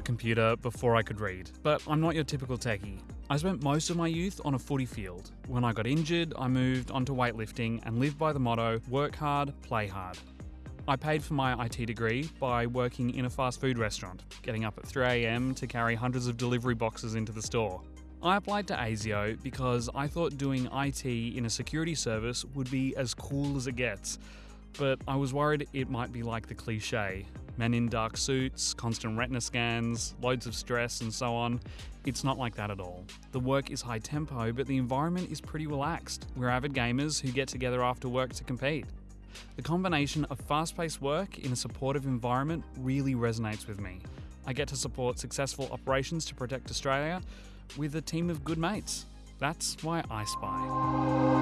computer before I could read, but I'm not your typical techie. I spent most of my youth on a footy field. When I got injured, I moved onto weightlifting and lived by the motto work hard, play hard. I paid for my IT degree by working in a fast food restaurant, getting up at 3am to carry hundreds of delivery boxes into the store. I applied to ASIO because I thought doing IT in a security service would be as cool as it gets, but I was worried it might be like the cliche men in dark suits, constant retina scans, loads of stress, and so on. It's not like that at all. The work is high tempo, but the environment is pretty relaxed. We're avid gamers who get together after work to compete. The combination of fast paced work in a supportive environment really resonates with me. I get to support successful operations to protect Australia with a team of good mates. That's why I spy.